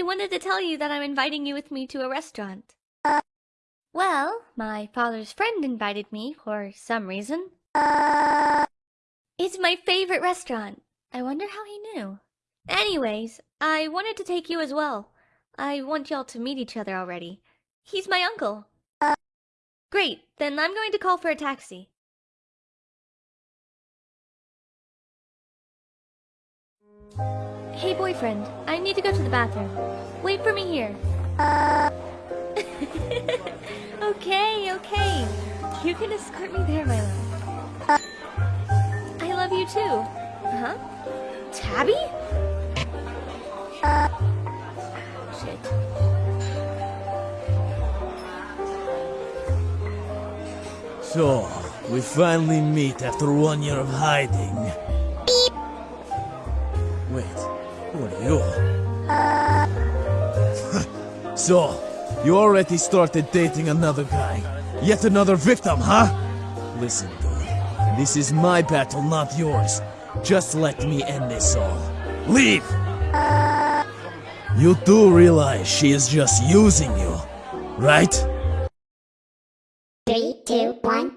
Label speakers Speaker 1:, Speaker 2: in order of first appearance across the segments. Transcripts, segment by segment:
Speaker 1: I wanted to tell you that I'm inviting you with me to a restaurant. Uh, well, my father's friend invited me for some reason. Uh, it's my favorite restaurant. I wonder how he knew. Anyways, I wanted to take you as well. I want y'all to meet each other already. He's my uncle. Uh, Great, then I'm going to call for a taxi. Hey boyfriend, I need to go to the bathroom. Wait for me here. Uh... okay, okay. You can escort me there, my love. Uh... I love you too. Huh? Tabby? Uh... Shit.
Speaker 2: So, we finally meet after one year of hiding. Beep. Wait, who are you? So, you already started dating another guy. Yet another victim, huh? Listen, dude. This is my battle, not yours. Just let me end this all. Leave! You do realize she is just using you, right?
Speaker 3: Three, two, one,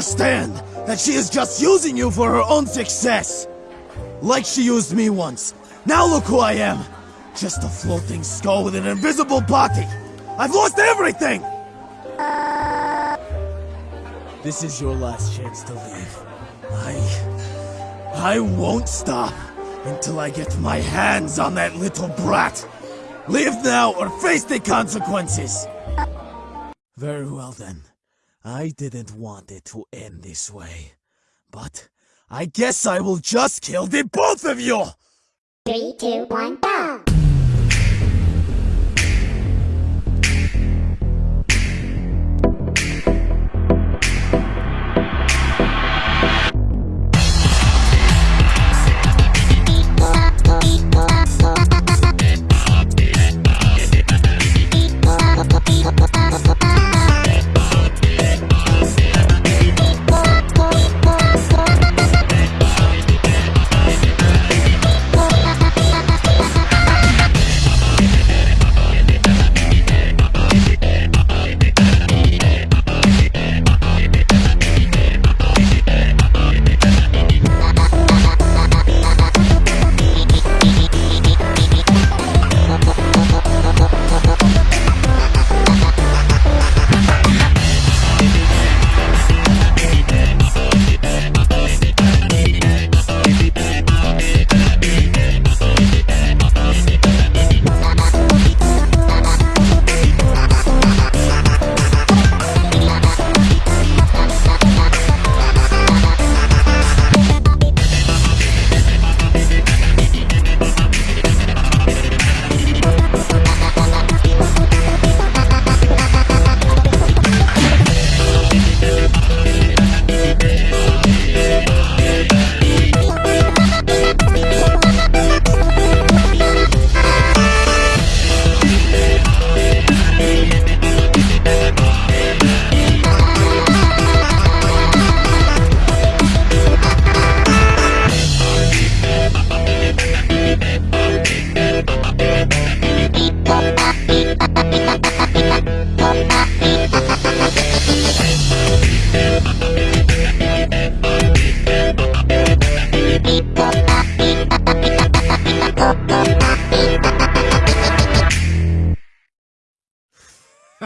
Speaker 2: understand that she is just using you for her own success? Like she used me once. Now look who I am. Just a floating skull with an invisible body. I've lost everything! This is your last chance to leave. I... I won't stop until I get my hands on that little brat. Leave now or face the consequences. Very well then. I didn't want it to end this way. But I guess I will just kill the both of you!
Speaker 3: Three, two, one, go!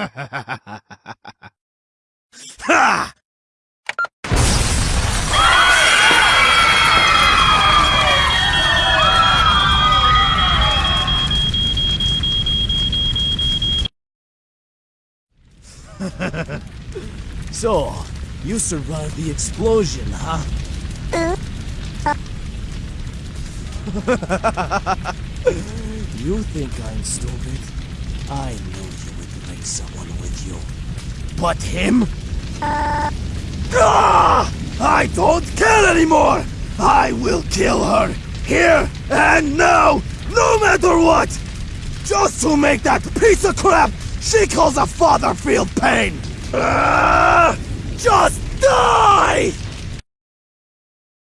Speaker 3: ha!
Speaker 2: so, you survived the explosion, huh? you think I'm stupid? I know you someone with you. But him? Ah! I don't care anymore! I will kill her! Here and now! No matter what! Just to make that piece of crap she calls a father feel pain! Ah! Just die!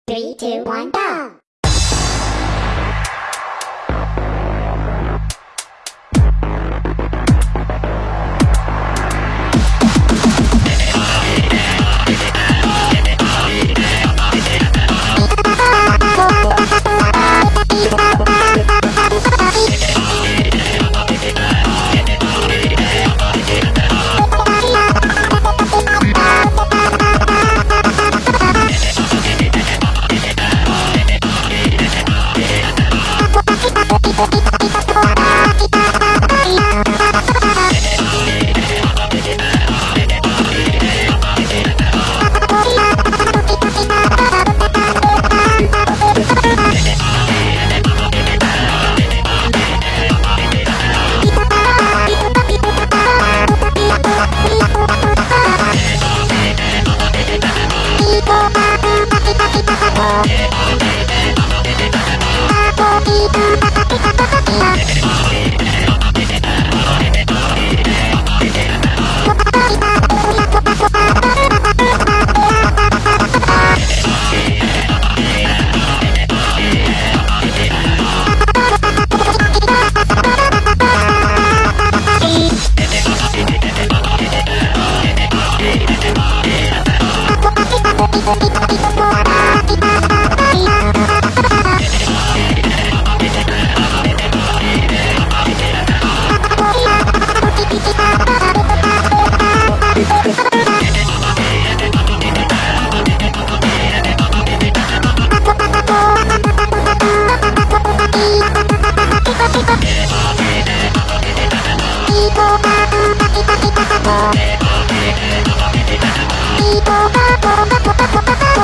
Speaker 3: Three, two, one, go! Yeah.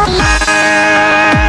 Speaker 3: Yeah.